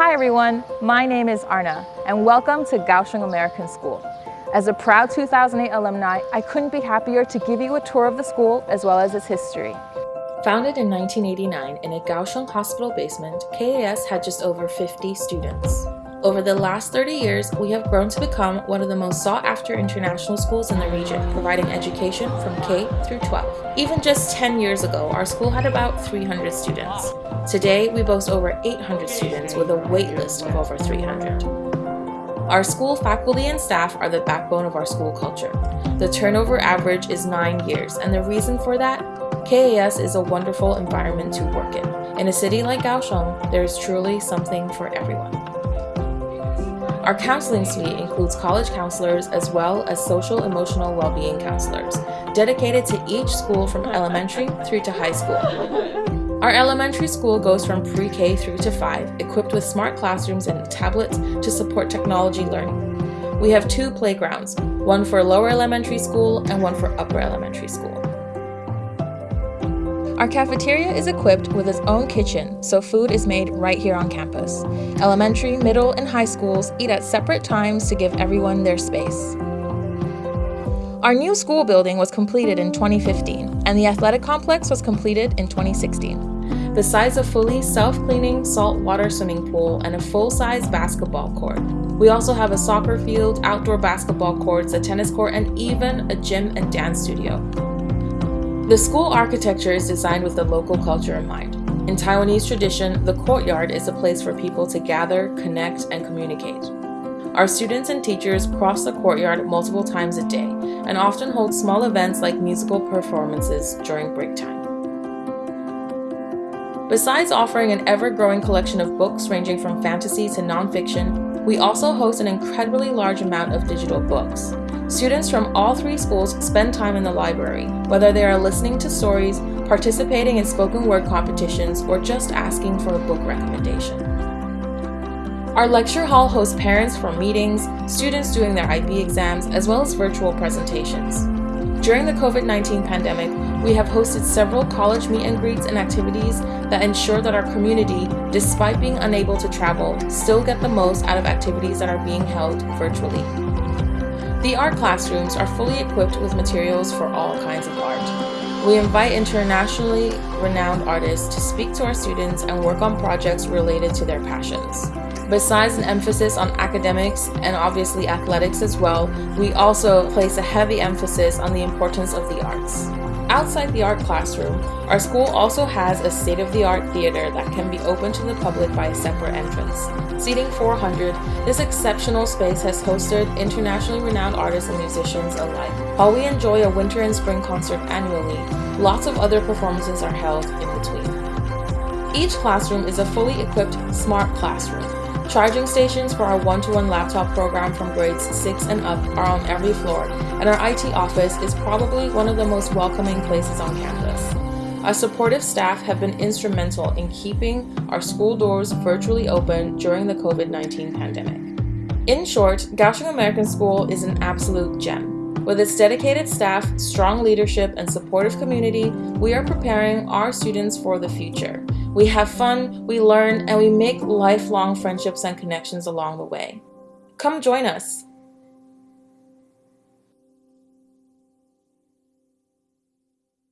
Hi everyone, my name is Arna and welcome to Kaohsiung American School. As a proud 2008 alumni, I couldn't be happier to give you a tour of the school as well as its history. Founded in 1989 in a Kaohsiung hospital basement, KAS had just over 50 students. Over the last 30 years, we have grown to become one of the most sought-after international schools in the region, providing education from K through 12. Even just 10 years ago, our school had about 300 students. Today, we boast over 800 students with a wait list of over 300. Our school faculty and staff are the backbone of our school culture. The turnover average is 9 years, and the reason for that? KAS is a wonderful environment to work in. In a city like Kaohsiung, there is truly something for everyone. Our counseling suite includes college counselors as well as social emotional well-being counselors, dedicated to each school from elementary through to high school. Our elementary school goes from pre-K through to 5, equipped with smart classrooms and tablets to support technology learning. We have two playgrounds, one for lower elementary school and one for upper elementary school. Our cafeteria is equipped with its own kitchen, so food is made right here on campus. Elementary, middle, and high schools eat at separate times to give everyone their space. Our new school building was completed in 2015, and the athletic complex was completed in 2016. Besides a fully self-cleaning saltwater swimming pool and a full-size basketball court, we also have a soccer field, outdoor basketball courts, a tennis court, and even a gym and dance studio. The school architecture is designed with the local culture in mind. In Taiwanese tradition, the courtyard is a place for people to gather, connect, and communicate. Our students and teachers cross the courtyard multiple times a day and often hold small events like musical performances during break time. Besides offering an ever-growing collection of books ranging from fantasy to nonfiction, we also host an incredibly large amount of digital books. Students from all three schools spend time in the library, whether they are listening to stories, participating in spoken word competitions, or just asking for a book recommendation. Our lecture hall hosts parents for meetings, students doing their IB exams, as well as virtual presentations. During the COVID-19 pandemic, we have hosted several college meet and greets and activities that ensure that our community, despite being unable to travel, still get the most out of activities that are being held virtually. The art classrooms are fully equipped with materials for all kinds of art. We invite internationally renowned artists to speak to our students and work on projects related to their passions. Besides an emphasis on academics and obviously athletics as well, we also place a heavy emphasis on the importance of the arts. Outside the art classroom, our school also has a state-of-the-art theater that can be open to the public by a separate entrance. Seating 400, this exceptional space has hosted internationally renowned artists and musicians alike. While we enjoy a winter and spring concert annually, lots of other performances are held in between. Each classroom is a fully equipped smart classroom Charging stations for our one-to-one -one laptop program from grades 6 and up are on every floor, and our IT office is probably one of the most welcoming places on campus. Our supportive staff have been instrumental in keeping our school doors virtually open during the COVID-19 pandemic. In short, Kaohsiung American School is an absolute gem. With its dedicated staff, strong leadership, and supportive community, we are preparing our students for the future. We have fun, we learn, and we make lifelong friendships and connections along the way. Come join us.